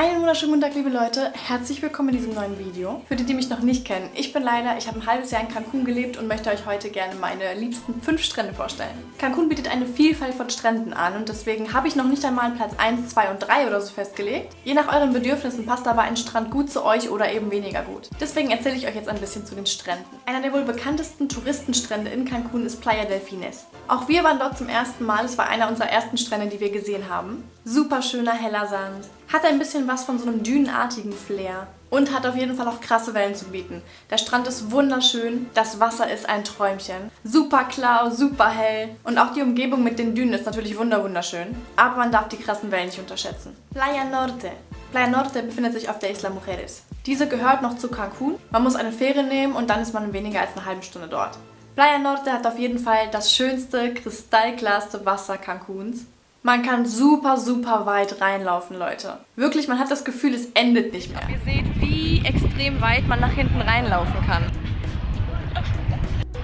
Einen wunderschönen guten Tag, liebe Leute. Herzlich willkommen in diesem neuen Video. Für die, die mich noch nicht kennen, ich bin Laila, ich habe ein halbes Jahr in Cancun gelebt und möchte euch heute gerne meine liebsten fünf Strände vorstellen. Cancun bietet eine Vielfalt von Stränden an und deswegen habe ich noch nicht einmal Platz 1, 2 und 3 oder so festgelegt. Je nach euren Bedürfnissen passt aber ein Strand gut zu euch oder eben weniger gut. Deswegen erzähle ich euch jetzt ein bisschen zu den Stränden. Einer der wohl bekanntesten Touristenstrände in Cancun ist Playa del Fines. Auch wir waren dort zum ersten Mal, es war einer unserer ersten Strände, die wir gesehen haben. Super schöner heller Sand, hat ein bisschen was von so einem dünenartigen Flair und hat auf jeden Fall auch krasse Wellen zu bieten. Der Strand ist wunderschön, das Wasser ist ein Träumchen. Super klar, super hell und auch die Umgebung mit den Dünen ist natürlich wunderschön. Aber man darf die krassen Wellen nicht unterschätzen. Playa Norte. Playa Norte befindet sich auf der Isla Mujeres. Diese gehört noch zu Cancun. Man muss eine Fähre nehmen und dann ist man in weniger als eine halbe Stunde dort. Playa Norte hat auf jeden Fall das schönste, kristallklarste Wasser Cancuns. Man kann super, super weit reinlaufen, Leute. Wirklich, man hat das Gefühl, es endet nicht mehr. Ihr seht, wie extrem weit man nach hinten reinlaufen kann.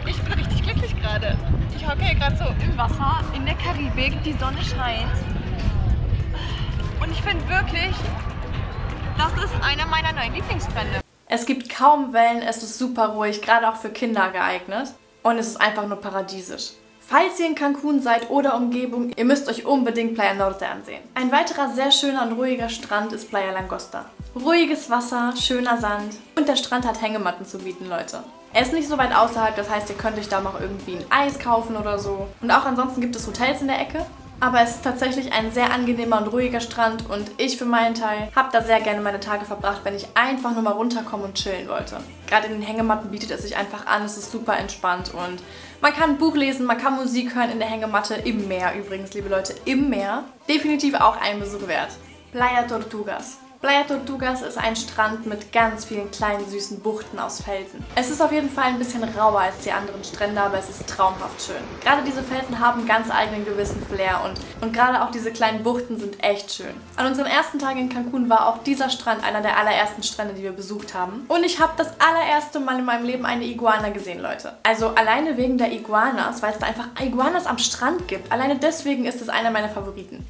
Ich bin richtig glücklich gerade. Ich hocke hier gerade so im Wasser, in der Karibik, die Sonne scheint. Und ich finde wirklich, das ist einer meiner neuen Lieblingsstrände. Es gibt kaum Wellen, es ist super ruhig, gerade auch für Kinder geeignet. Und es ist einfach nur paradiesisch. Falls ihr in Cancun seid oder Umgebung, ihr müsst euch unbedingt Playa Norte ansehen. Ein weiterer sehr schöner und ruhiger Strand ist Playa Langosta. Ruhiges Wasser, schöner Sand und der Strand hat Hängematten zu bieten, Leute. Er ist nicht so weit außerhalb, das heißt, ihr könnt euch da noch irgendwie ein Eis kaufen oder so. Und auch ansonsten gibt es Hotels in der Ecke. Aber es ist tatsächlich ein sehr angenehmer und ruhiger Strand und ich für meinen Teil habe da sehr gerne meine Tage verbracht, wenn ich einfach nur mal runterkommen und chillen wollte. Gerade in den Hängematten bietet es sich einfach an, es ist super entspannt und man kann ein Buch lesen, man kann Musik hören in der Hängematte, im Meer übrigens, liebe Leute, im Meer. Definitiv auch ein Besuch wert. Playa Tortugas. Playa Tortugas ist ein Strand mit ganz vielen kleinen süßen Buchten aus Felsen. Es ist auf jeden Fall ein bisschen rauer als die anderen Strände, aber es ist traumhaft schön. Gerade diese Felsen haben ganz eigenen gewissen Flair und, und gerade auch diese kleinen Buchten sind echt schön. An unseren ersten Tagen in Cancun war auch dieser Strand einer der allerersten Strände, die wir besucht haben. Und ich habe das allererste Mal in meinem Leben eine Iguana gesehen, Leute. Also alleine wegen der Iguanas, weil es da einfach Iguanas am Strand gibt. Alleine deswegen ist es einer meiner Favoriten.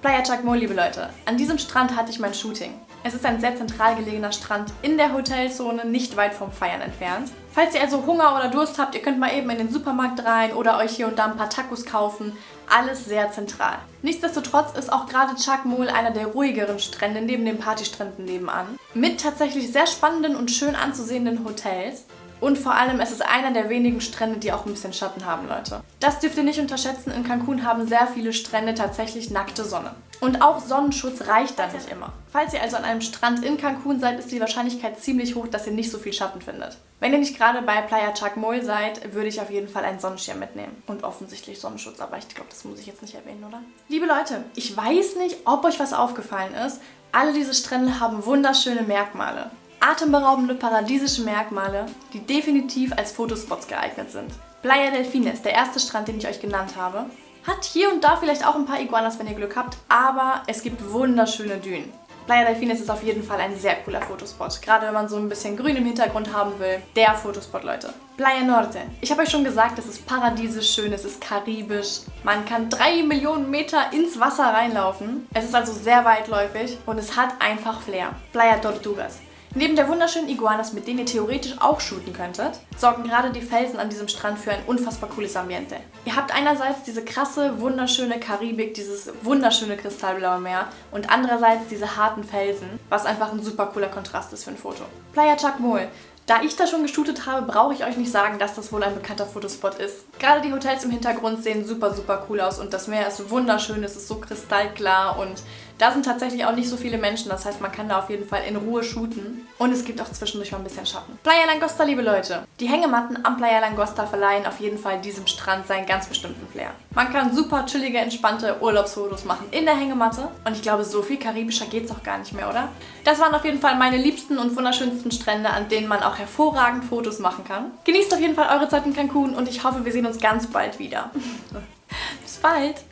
Playa Chacmo, liebe Leute. An diesem Strand hatte ich mein Shooting. Es ist ein sehr zentral gelegener Strand in der Hotelzone, nicht weit vom Feiern entfernt. Falls ihr also Hunger oder Durst habt, ihr könnt mal eben in den Supermarkt rein oder euch hier und da ein paar Tacos kaufen. Alles sehr zentral. Nichtsdestotrotz ist auch gerade Chacmol einer der ruhigeren Strände neben den Partystränden nebenan. Mit tatsächlich sehr spannenden und schön anzusehenden Hotels. Und vor allem, es ist einer der wenigen Strände, die auch ein bisschen Schatten haben, Leute. Das dürft ihr nicht unterschätzen, in Cancun haben sehr viele Strände tatsächlich nackte Sonne. Und auch Sonnenschutz reicht da nicht immer. Falls ihr also an einem Strand in Cancun seid, ist die Wahrscheinlichkeit ziemlich hoch, dass ihr nicht so viel Schatten findet. Wenn ihr nicht gerade bei Playa Chacmol seid, würde ich auf jeden Fall einen Sonnenschirm mitnehmen. Und offensichtlich Sonnenschutz, aber ich glaube, das muss ich jetzt nicht erwähnen, oder? Liebe Leute, ich weiß nicht, ob euch was aufgefallen ist. Alle diese Strände haben wunderschöne Merkmale atemberaubende paradiesische Merkmale, die definitiv als Fotospots geeignet sind. Playa del Fines, der erste Strand, den ich euch genannt habe, hat hier und da vielleicht auch ein paar Iguanas, wenn ihr Glück habt, aber es gibt wunderschöne Dünen. Playa del Fines ist auf jeden Fall ein sehr cooler Fotospot. Gerade wenn man so ein bisschen Grün im Hintergrund haben will. Der Fotospot, Leute. Playa Norte. Ich habe euch schon gesagt, es ist paradiesisch schön, es ist karibisch. Man kann drei Millionen Meter ins Wasser reinlaufen. Es ist also sehr weitläufig und es hat einfach Flair. Playa Tortugas. Neben der wunderschönen Iguanas, mit denen ihr theoretisch auch shooten könntet, sorgen gerade die Felsen an diesem Strand für ein unfassbar cooles Ambiente. Ihr habt einerseits diese krasse, wunderschöne Karibik, dieses wunderschöne kristallblaue Meer und andererseits diese harten Felsen, was einfach ein super cooler Kontrast ist für ein Foto. Playa Chacmol. Da ich da schon geshootet habe, brauche ich euch nicht sagen, dass das wohl ein bekannter Fotospot ist. Gerade die Hotels im Hintergrund sehen super, super cool aus und das Meer ist wunderschön, es ist so kristallklar und Da sind tatsächlich auch nicht so viele Menschen, das heißt, man kann da auf jeden Fall in Ruhe shooten. Und es gibt auch zwischendurch mal ein bisschen Schatten. Playa Langosta, liebe Leute. Die Hängematten am Playa Langosta verleihen auf jeden Fall diesem Strand seinen ganz bestimmten Flair. Man kann super chillige, entspannte Urlaubsfotos machen in der Hängematte. Und ich glaube, so viel karibischer geht es auch gar nicht mehr, oder? Das waren auf jeden Fall meine liebsten und wunderschönsten Strände, an denen man auch hervorragend Fotos machen kann. Genießt auf jeden Fall eure Zeit in Cancun und ich hoffe, wir sehen uns ganz bald wieder. Bis bald!